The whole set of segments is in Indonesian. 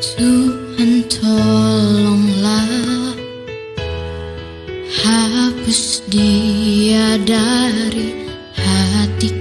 Tuhan tolonglah Hapus dia dari hatiku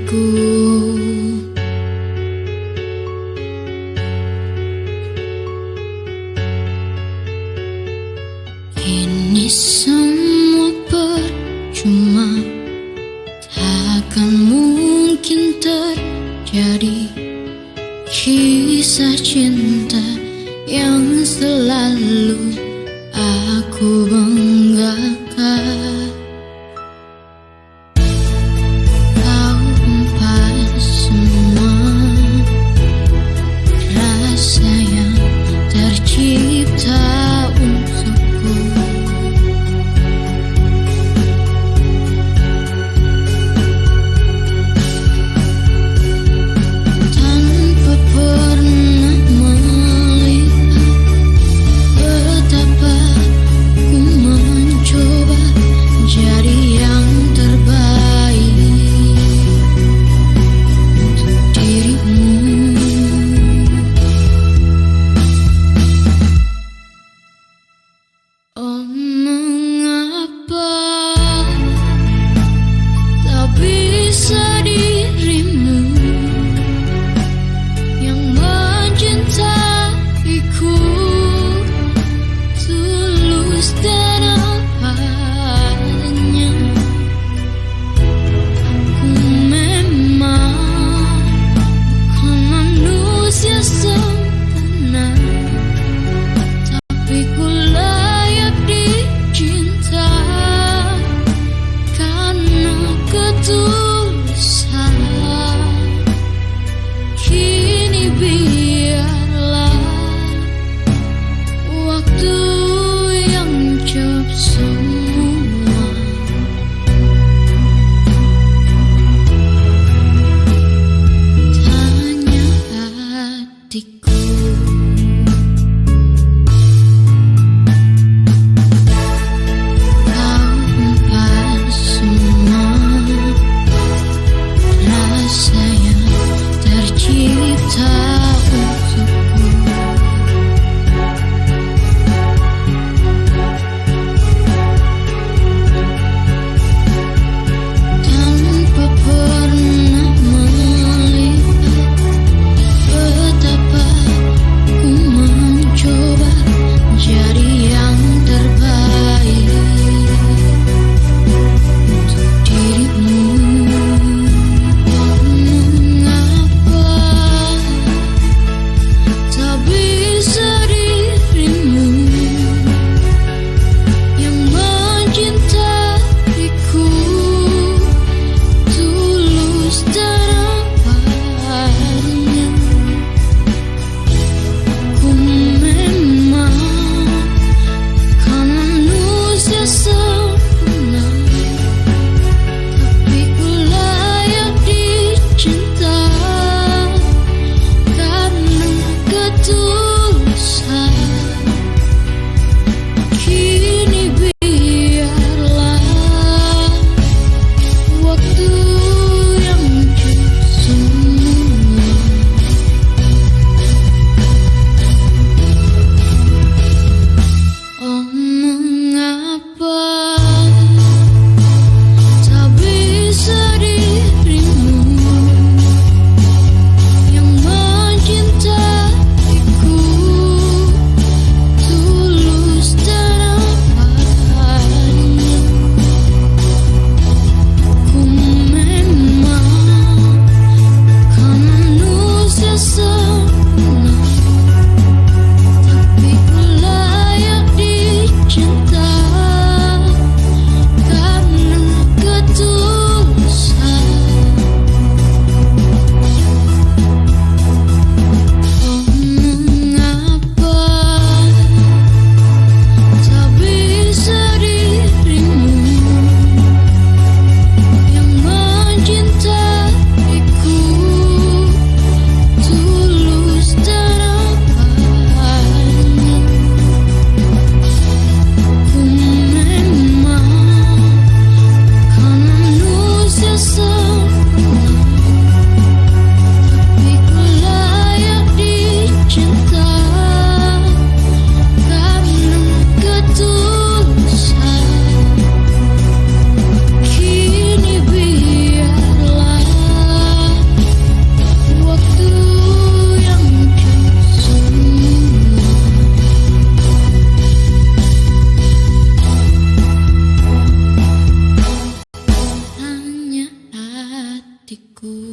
Aku